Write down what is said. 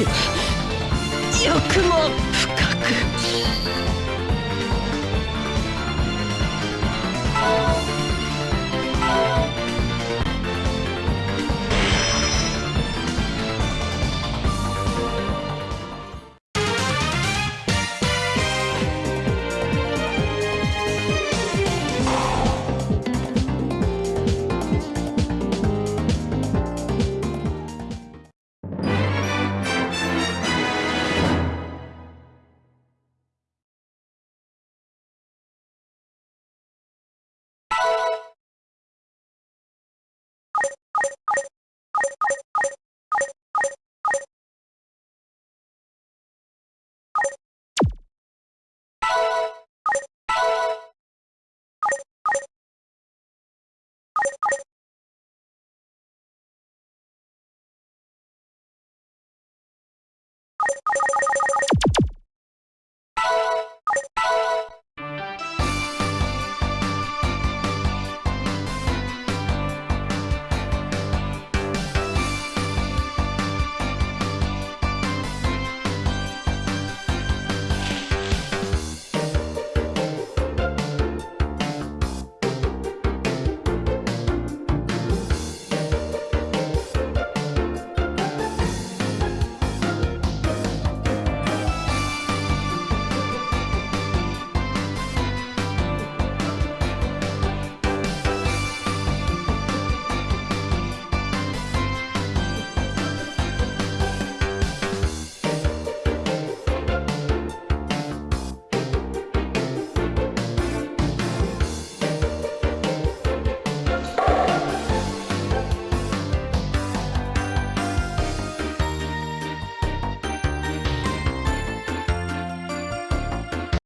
よくも不